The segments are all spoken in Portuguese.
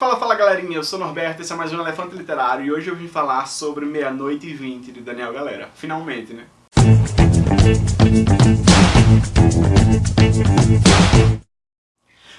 Fala, fala galerinha, eu sou Norberto, esse é mais um Elefante Literário e hoje eu vim falar sobre Meia-Noite e Vinte de Daniel Galera. Finalmente, né?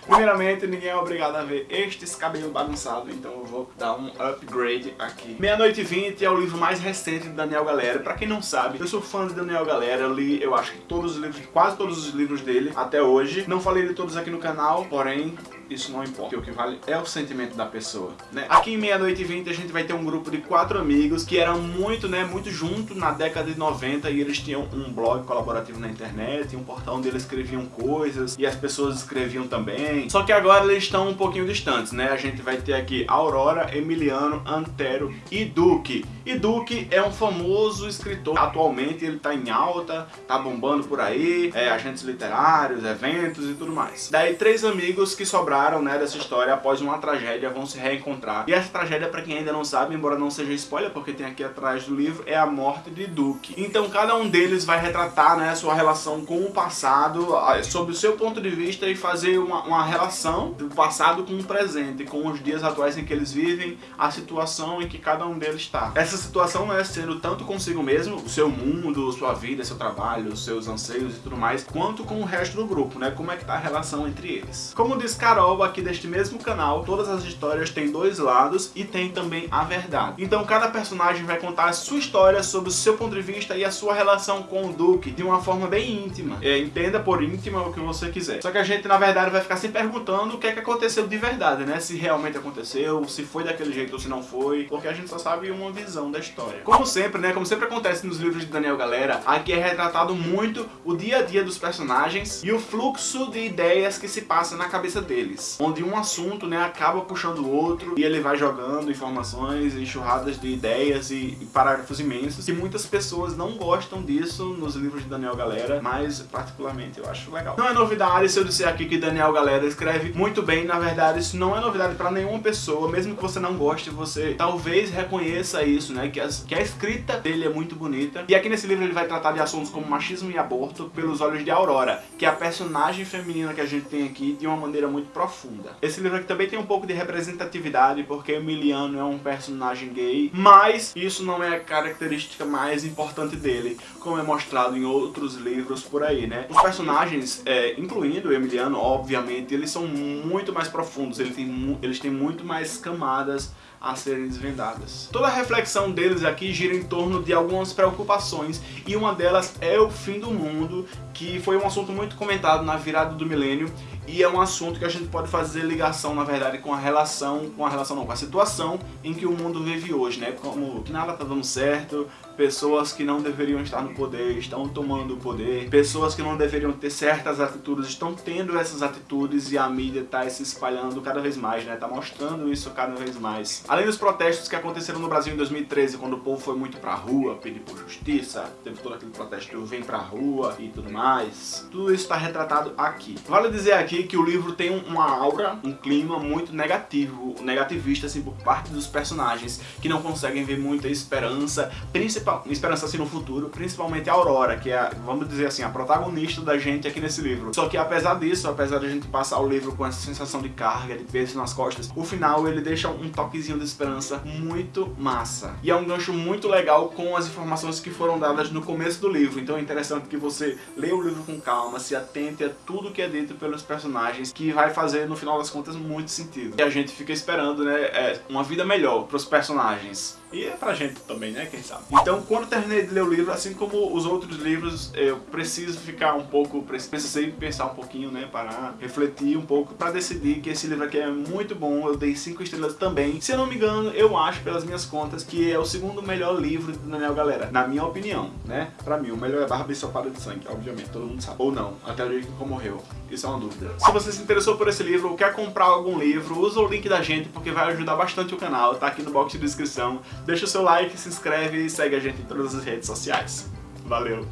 Primeiramente, ninguém é obrigado a ver estes cabelos bagunçados, então eu vou dar um upgrade aqui. Meia-Noite e Vinte é o livro mais recente de Daniel Galera. Pra quem não sabe, eu sou fã de Daniel Galera, eu li, eu acho que todos os livros, quase todos os livros dele até hoje. Não falei de todos aqui no canal, porém, isso não importa. O que vale é o sentimento da pessoa, né? Aqui em Meia-Noite e Vinte a gente vai ter um grupo de quatro amigos que eram muito, né, muito juntos na década de 90 e eles tinham um blog colaborativo na internet, um portal onde eles escreviam coisas e as pessoas escreviam também. Só que agora eles estão um pouquinho distantes, né? A gente vai ter aqui Aurora, Emiliano, Antero e Duque. E Duque é um famoso escritor. Atualmente ele tá em alta, tá bombando por aí, é, agentes literários, eventos e tudo mais. Daí três amigos que sobraram né, dessa história após uma tragédia vão se reencontrar. E essa tragédia, para quem ainda não sabe, embora não seja spoiler, porque tem aqui atrás do livro, é a morte de Duke. Então cada um deles vai retratar né, sua relação com o passado, sob o seu ponto de vista e fazer uma, uma relação do passado com o presente, com os dias atuais em que eles vivem, a situação em que cada um deles está. Essa situação é sendo tanto consigo mesmo, o seu mundo, sua vida, seu trabalho, seus anseios e tudo mais, quanto com o resto do grupo, né? Como é que tá a relação entre eles. Como diz Carol, aqui deste mesmo canal, todas as histórias têm dois lados e tem também a verdade. Então cada personagem vai contar a sua história sobre o seu ponto de vista e a sua relação com o Duke de uma forma bem íntima. É, entenda por íntima o que você quiser. Só que a gente na verdade vai ficar se perguntando o que é que aconteceu de verdade, né? Se realmente aconteceu, se foi daquele jeito ou se não foi, porque a gente só sabe uma visão da história. Como sempre, né? Como sempre acontece nos livros de Daniel Galera, aqui é retratado muito o dia a dia dos personagens e o fluxo de ideias que se passa na cabeça deles onde um assunto né, acaba puxando o outro e ele vai jogando informações, enxurradas de ideias e, e parágrafos imensos, e muitas pessoas não gostam disso nos livros de Daniel Galera, mas particularmente eu acho legal. Não é novidade se eu disser aqui que Daniel Galera escreve muito bem, na verdade isso não é novidade para nenhuma pessoa, mesmo que você não goste, você talvez reconheça isso, né, que, as, que a escrita dele é muito bonita, e aqui nesse livro ele vai tratar de assuntos como machismo e aborto pelos olhos de Aurora, que é a personagem feminina que a gente tem aqui de uma maneira muito profunda profunda. Esse livro aqui também tem um pouco de representatividade, porque Emiliano é um personagem gay, mas isso não é a característica mais importante dele, como é mostrado em outros livros por aí, né? Os personagens, é, incluindo Emiliano, obviamente, eles são muito mais profundos, eles têm, eles têm muito mais camadas a serem desvendadas. Toda a reflexão deles aqui gira em torno de algumas preocupações e uma delas é o fim do mundo, que foi um assunto muito comentado na virada do milênio e é um assunto que a gente pode fazer ligação, na verdade, com a relação, com a relação não, com a situação em que o mundo vive hoje, né? Como que nada tá dando certo, pessoas que não deveriam estar no poder estão tomando o poder, pessoas que não deveriam ter certas atitudes estão tendo essas atitudes e a mídia tá se espalhando cada vez mais, né? Tá mostrando isso cada vez mais. Além dos protestos que aconteceram no Brasil em 2013, quando o povo foi muito pra rua pedir por justiça, teve todo aquele protesto vem pra rua e tudo mais, tudo isso tá retratado aqui. Vale dizer aqui que o livro tem uma aura, um clima muito negativo, negativista assim por parte dos personagens, que não conseguem ver muita esperança, principal, esperança assim no futuro, principalmente a Aurora, que é, vamos dizer assim, a protagonista da gente aqui nesse livro. Só que apesar disso, apesar de a gente passar o livro com essa sensação de carga, de peso nas costas, o final ele deixa um toquezinho de esperança muito massa. E é um gancho muito legal com as informações que foram dadas no começo do livro, então é interessante que você leia o livro com calma, se atente a tudo que é dito pelos personagens que vai fazer, no final das contas, muito sentido. E a gente fica esperando, né, é, uma vida melhor pros personagens. E é pra gente também, né, quem sabe. Então, quando terminei de ler o livro, assim como os outros livros, eu preciso ficar um pouco, precisei pensar um pouquinho, né, parar, refletir um pouco pra decidir que esse livro aqui é muito bom, eu dei 5 estrelas também. Se eu não me engano, eu acho, pelas minhas contas, que é o segundo melhor livro do Daniel Galera, na minha opinião, né. Pra mim, o melhor é Barba Sopada de Sangue, obviamente, todo mundo sabe. Ou não, até o dia que morreu. Isso é uma dúvida. Se você se interessou por esse livro ou quer comprar algum livro, usa o link da gente porque vai ajudar bastante o canal, tá aqui no box de descrição. Deixa o seu like, se inscreve e segue a gente em todas as redes sociais. Valeu!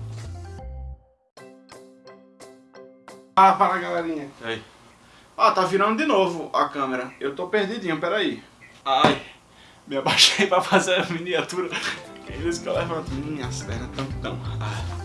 Ah, fala galerinha. Aí. Ó, tá virando de novo a câmera. Eu tô perdidinho, peraí. Ai, me abaixei pra fazer a miniatura. Que isso que eu levanto. Minhas pernas tão tão. Ah.